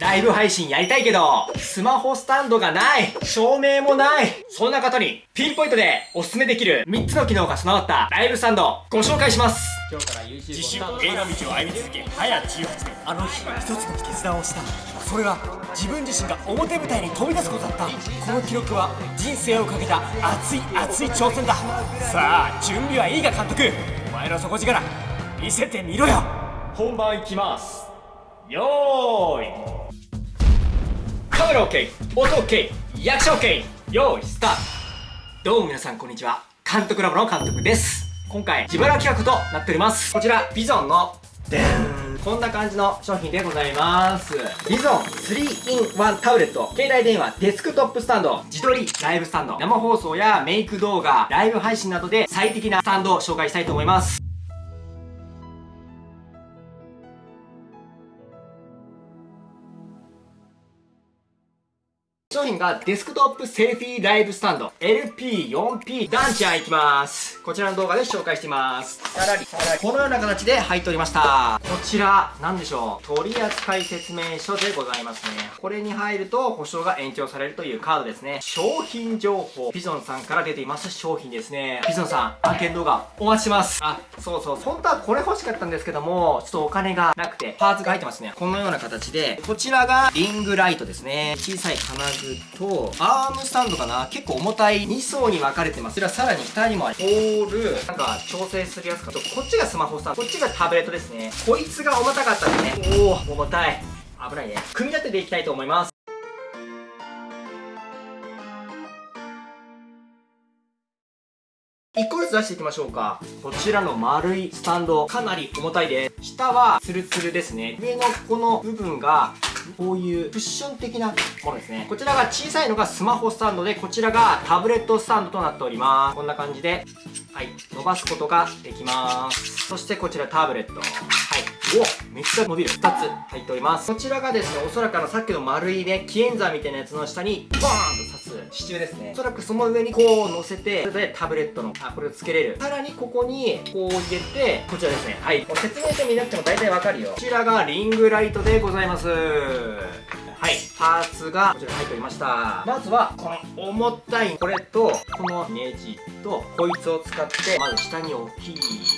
ライブ配信やりたいけど、スマホスタンドがない。照明もない。そんな方に、ピンポイントでおすすめできる3つの機能が備わったライブスタンド、ご紹介します。今日から YouTube 自主映画道を歩み続け早18年あの日一つの決断をした。それは自分自身が表舞台に飛び出すことだった。この記録は人生をかけた熱い熱い挑戦だ。さあ準備はいいか監督。お前の底力見せてみろよ。本番いきますよーい。カメラ OK 音 OK 役者 OK よーいスタート。どうも皆さんこんにちは。監督ラボの監督です。今回自腹企画となっております。こちらビゾンのでーんこんな感じの商品でございます。ビゾン 3in1 タブレット。携帯電話デスクトップスタンド。自撮りライブスタンド。生放送やメイク動画ライブ配信などで最適なスタンドを紹介したいと思います。商品がデスクトップセルフィーライブスタンド LP4P ダンちゃんいきます。こちらの動画で紹介しています。さらにさらにこのような形で入っておりました。こちら何でしょう。取扱説明書でございますね。これに入ると保証が延長されるというカードですね。商品情報。ピゾンさんから出ています商品ですね。ピゾンさん案件動画お待ちしてます。あそうそう。本当はこれ欲しかったんですけどもちょっとお金がなくてパーツが入ってますね。このような形でこちらがリングライトですね。小さい金具とアームスタンドかな？結構重たい2層に分かれてます。こちらさらに下にもあるホールなんか調整するやつか。とこっちがスマホスタンドこっちがタブレットですね。こいつが重たかったんでね。おお重たい。危ないね。組み立てていきたいと思います。1個ずつ出していきましょうか。こちらの丸いスタンド。かなり重たいです。下はツルツルですね。上のこの部分がこういうクッション的なものですね。こちらが小さいのがスマホスタンドでこちらがタブレットスタンドとなっております。こんな感じではい伸ばすことができます。そしてこちらタブレット。はい。おめっちゃ伸びる。2つ入っております。こちらがですねおそらくあのさっきの丸いねキエンザみたいなやつの下にボーンと支柱ですね。おそらくその上にこう乗せてそれでタブレットのあこれをつけれる。さらにここにこう入れてこちらですね。はい。もう説明書見なくても大体わかるよ。こちらがリングライトでございます。パーツがこちら入っておりました。まずはこの重たいこれとこのネジとこいつを使ってまず下に置き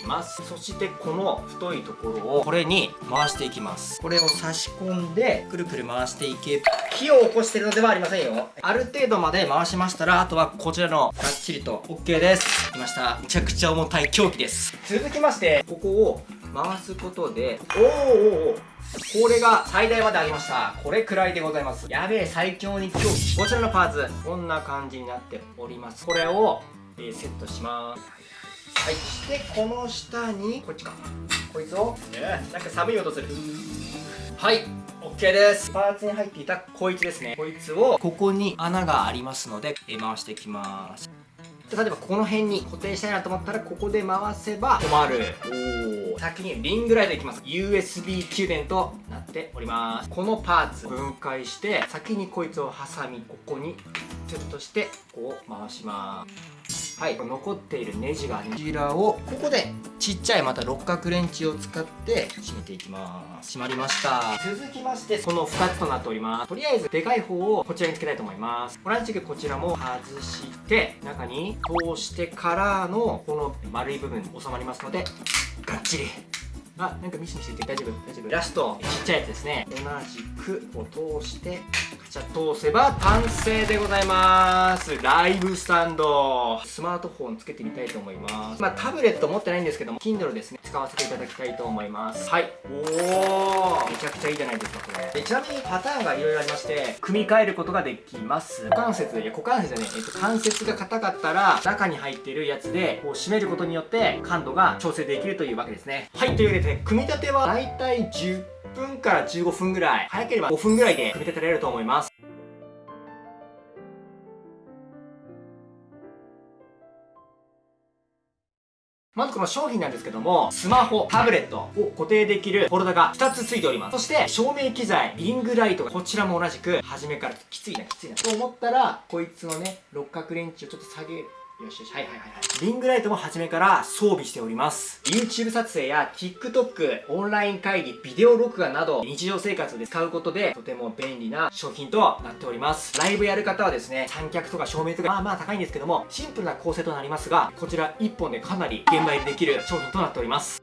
ます。そしてこの太いところをこれに回していきます。これを差し込んでくるくる回していけ火を起こしてるのではありませんよ。ある程度まで回しましたらあとはこちらのがっちりと OK です。きました。めちゃくちゃ重たい凶器です。続きましてここを回すことでおーおーおーこれが最大まで上げました。これくらいでございます。やべえ最強に狂気こちらのパーツ。こんな感じになっております。これを、えー、セットします。はい。そしてこの下にこっちか。こいつを、えー、なんか寒い音する。はい。OK です。パーツに入っていたこいつですね。こいつをここに穴がありますので、えー、回していきます例えばこの辺に固定したいなと思ったらここで回せば止まる。お先にリングライトいきます。USB 給電となっております。このパーツ分解して先にこいつを挟みここにセットしてこう回しますはい。残っているネジがこちらをここでちっちゃいまた六角レンチを使って締めていきます。締まりました。続きましてその2つとなっております。とりあえずでかい方をこちらにつけたいと思います。同じくこちらも外して中に通してからのこの丸い部分収まりますのでがっちり。あ、なんかミシミシして大丈夫？大丈夫？ラスト、ちっちゃいやつですね。同じくを通して、カチャ通せば完成でございます。ライブスタンド。スマートフォンつけてみたいと思います。まあ、タブレット持ってないんですけども、Kindle ですね、使わせていただきたいと思います。はい。おー、めちゃくちゃいいじゃないですか、これ。でちなみにパターンがいろいろありまして、組み替えることができます。股関節、いや、股関節じゃねえ、えっと、関節が硬かったら、中に入っているやつで、こう締めることによって、感度が調整できるというわけですね。はい、というわけで、ね、組み立てはだいたい10分から15分ぐらい早ければ5分ぐらいで組み立てられると思いますまずこの商品なんですけども、スマホ、タブレットを固定できるホルダが2つ付いております。そして、照明機材、リングライトがこちらも同じく、初めからきついな、きついな。と思ったら、こいつのね、六角レンチをちょっと下げるよしよし、はいはいはい。リングライトも初めから装備しております。YouTube 撮影や TikTok、オンライン会議、ビデオ録画など、日常生活で使うことで、とても便利な商品となっております。ライブやる方はですね、三脚とか照明とか、まあまあ高いんですけども、シンプルな構成となりますが、こちら1本でかなり現場入りできる商品となっております。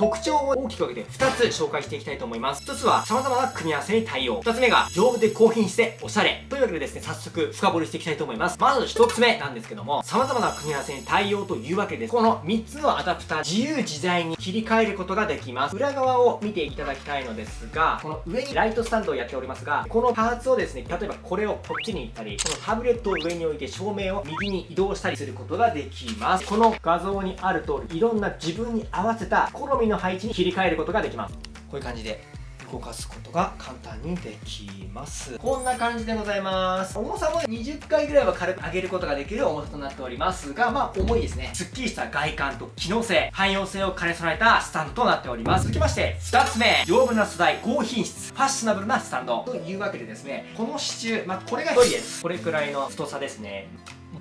特徴を大きく分けて2つ紹介していきたいと思います。1つは様々な組み合わせに対応。2つ目が丈夫で高品質でおしゃれ。というわけでですね、早速深掘りしていきたいと思います。まず1つ目なんですけども、様々な組み合わせに対応というわけです、この3つのアダプター、自由自在に切り替えることができます。裏側を見ていただきたいのですが、この上にライトスタンドをやっておりますが、このパーツをですね、例えばこれをこっちに行ったり、このタブレットを上に置いて照明を右に移動したりすることができます。この画像にある通り、いろんな自分に合わせた好みの配置に切り替えることができます。こういう感じで動かすことが簡単にできます。こんな感じでございます。重さも20回ぐらいは軽く上げることができる重さとなっておりますがまあ重いですね。すっきりした外観と機能性汎用性を兼ね備えたスタンドとなっております。続きまして2つ目。丈夫な素材高品質ファッショナブルなスタンドというわけでですねこの支柱まあこれが太いです。これくらいの太さですね。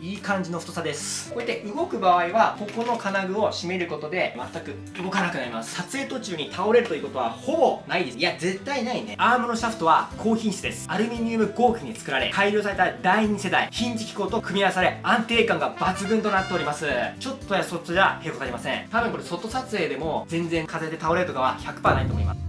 いい感じの太さです。こうやって動く場合はここの金具を締めることで全く動かなくなります。撮影途中に倒れるということはほぼないです。いや絶対ないね。アームのシャフトは高品質です。アルミニウム合金に作られ改良された第2世代ヒンジ機構と組み合わされ安定感が抜群となっております。ちょっとやそっとじゃへこたりません。多分これ外撮影でも全然風で倒れるとかは100%ないと思います。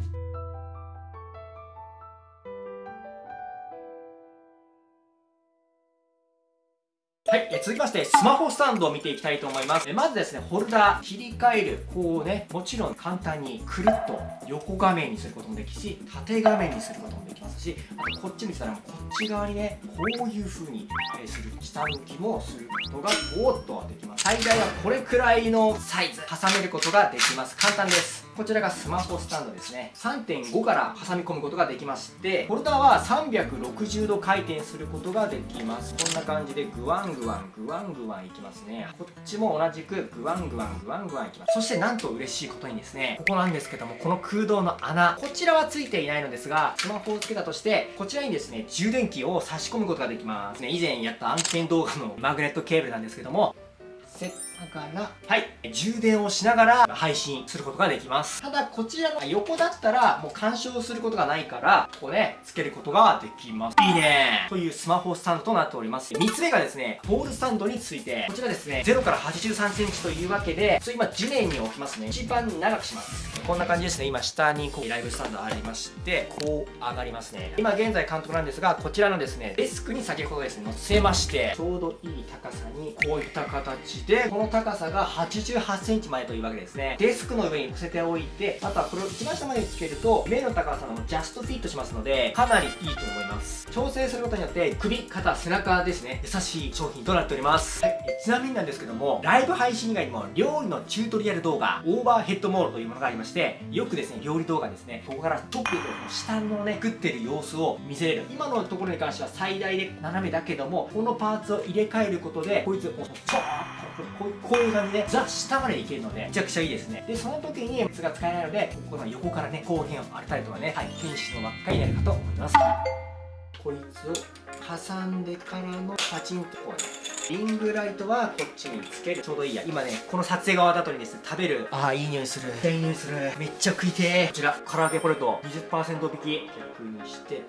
はい、え続きまして、スマホスタンドを見ていきたいと思います。えまずですね、ホルダー、切り替える、こうね、もちろん簡単にくるっと横画面にすることもできし、縦画面にすることもできますし、あとこっちにしたらこっち側にね、こういう風に、えする、下向きもすることが、おっとできます。最大はこれくらいのサイズ、挟めることができます。簡単です。こちらがスマホスタンドですね。3.5から挟み込むことができまして、ホルダーは360度回転することができます。こんな感じでグワンググワン、グワングワンいきますね。こっちも同じくグワングワン、グワングワンいきます。そしてなんと嬉しいことにですね、ここなんですけども、この空洞の穴、こちらはついていないのですが、スマホをつけたとして、こちらにですね、充電器を差し込むことができます。ね、以前やった案件動画のマグネットケーブルなんですけども、せながら、はい、充電をしながら配信することができます。ただ、こちらの横だったら、もう干渉することがないから、こうね、つけることができます。いいねというスマホスタンドとなっております。3つ目がですね、ポールスタンドについて、こちらですね、0から83センチというわけで、それ今地面に置きますね。一番長くします。こんな感じですね。今下にこうライブスタンドありまして、こう上がりますね。今現在監督なんですが、こちらのですね、デスクに先ほどですね、乗せまして、ちょうどいい高さに、こういった形で、でこの高さが88センチまでというわけですね。デスクの上に乗せておいて、あとはこれを一番下までつけると、目の高さもジャストフィットしますので、かなりいいと思います。調整することによって、首、肩、背中ですね、優しい商品となっております。はい、ちなみになんですけども、ライブ配信以外にも、料理のチュートリアル動画、オーバーヘッドモードというものがありまして、よくですね、料理動画ですね、ここからトップで下のね、食ってる様子を見せれる。今のところに関しては最大で斜めだけども、このパーツを入れ替えることで、こいつ、おちょーっとこういうこういう感じでザ下までいけるのでめちゃくちゃいいですね。でその時に靴が使えないのでこの横からね後辺を荒れたりとかねはい天使の輪っかになるかと思います。こいつを挟んでからのパチンとこうねリングライトはこっちにつける。ちょうどいいや。今ねこの撮影が終わった後にですね食べる。ああいい匂いする。いい匂いする。めっちゃ食いてーこちら唐揚げポテト20%引き。逆にしてでこ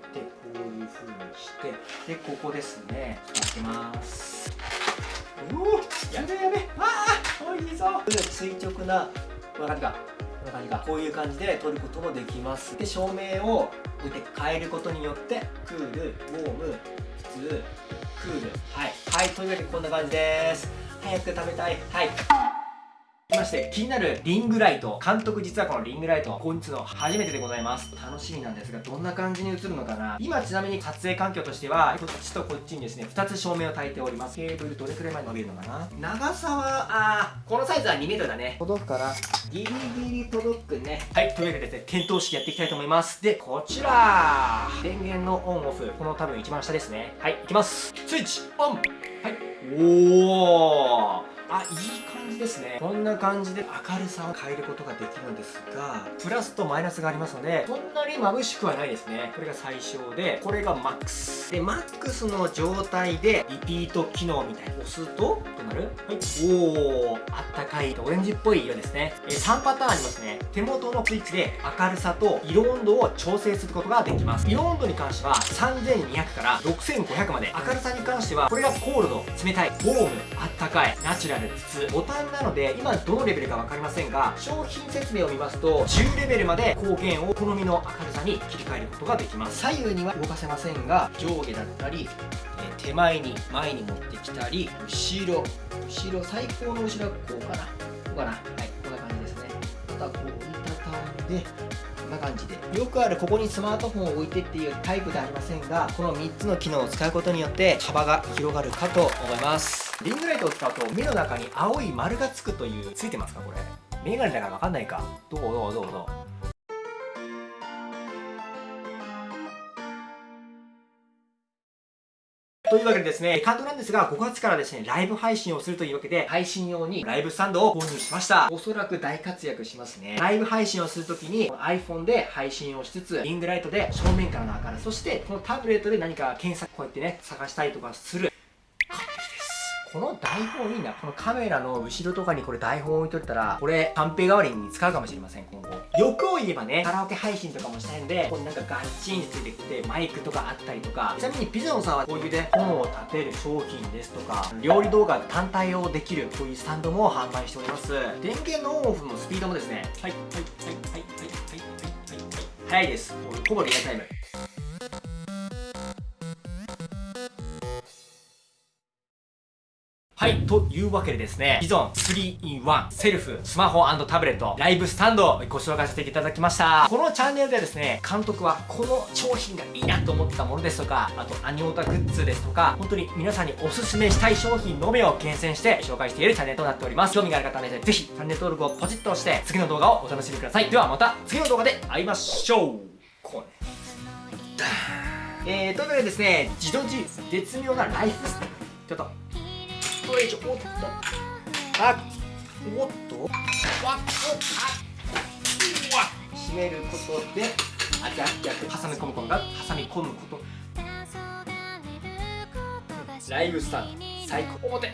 ういう風にして。でここですね。開けますうおやべやべああ美味しそう垂直なこんな感じかこんな感じか。こういう感じで撮ることもできます。で照明をこうやって変えることによってクールウォーム普通クール。はい。はいというわけでこんな感じです。早く食べたい。はいまして気になるリングライト。監督実はこのリングライト購入するの初めてでございます。楽しみなんですがどんな感じに映るのかな。今ちなみに撮影環境としてはこっちとこっちにですね2つ照明を焚いております。ケーブルどれくらいまで伸びるのかな。長さはあーこのサイズは 2m だね。届くから？ギリギリ届くね。はいというわけでですね点灯式やっていきたいと思います。でこちら。電源のオンオフ。この多分一番下ですね。はいいきます。スイッチオン。はい。おおあいい感じですね。こんな感じで明るさを変えることができるんですがプラスとマイナスがありますのでそんなに眩しくはないですね。これが最小でこれがマックス。でマックスの状態でリピート機能みたいに押すとどうなる？はい。おおあったかいオレンジっぽい色ですね、え3パターンありますね。手元のスイッチで明るさと色温度を調整することができます。色温度に関しては3200から6500まで。明るさに関してはこれがコールド冷たいウォームあったかいナチュラル。普通ボタンなので今どのレベルか分かりませんが商品説明を見ますと10レベルまで光源を好みの明るさに切り替えることができます。左右には動かせませんが上下だったり手前に前に持ってきたり後ろ後ろ最高の後ろはこうかな。こうかな。はいこんな感じですね。あとはこう折りたたんでこんな感じで。よくあるここにスマートフォンを置いてっていうタイプではありませんがこの3つの機能を使うことによって幅が広がるかと思います。リングライトを使うと目の中に青い丸がつくというついてますかこれ？メガネだから分かんないか。どう？どう？どう？どう？というわけでですね、カードなんですが、5月からですね、ライブ配信をするというわけで、配信用にライブスタンドを購入しました。おそらく大活躍しますね。ライブ配信をするときに、iPhone で配信をしつつ、リングライトで正面からの明るさ、そしてこのタブレットで何か検索、こうやってね、探したりとかする。この台本いいな。このカメラの後ろとかにこれ台本置いといたら、これ、カンペ代わりに使うかもしれません、今後。欲を言えばね、カラオケ配信とかもしたいんで、これなんかガッチンついてきて、マイクとかあったりとか、ちなみにピジョンさんはこういうね、本を立てる商品ですとか、料理動画単体をできる、こういうスタンドも販売しております。電源のオンオフのスピードもですね、はい、はい、はい、はい、はい、はい、はい、はい、はい、早いです。ほぼリアルタイム。はい、はいというわけでですね、ビゾン 3-in-1 セルフ、スマホタブレット、ライブスタンドをご紹介させていただきました。このチャンネルではですね、監督はこの商品がいいなと思ってたものですとか、あとアニオタグッズですとか、本当に皆さんにおすすめしたい商品のみを厳選して紹介しているチャンネルとなっております。興味がある方はね、ぜひチャンネル登録をポチッと押して、次の動画をお楽しみください。ではまた次の動画で会いましょう。こうね。えー、というわけでですね、自動自絶妙なライフスタイル。ちょっとトレージおっと。あおっと？わっあ締めることであ逆逆挟み込むことが挟み込むこと。ライブスタート最高表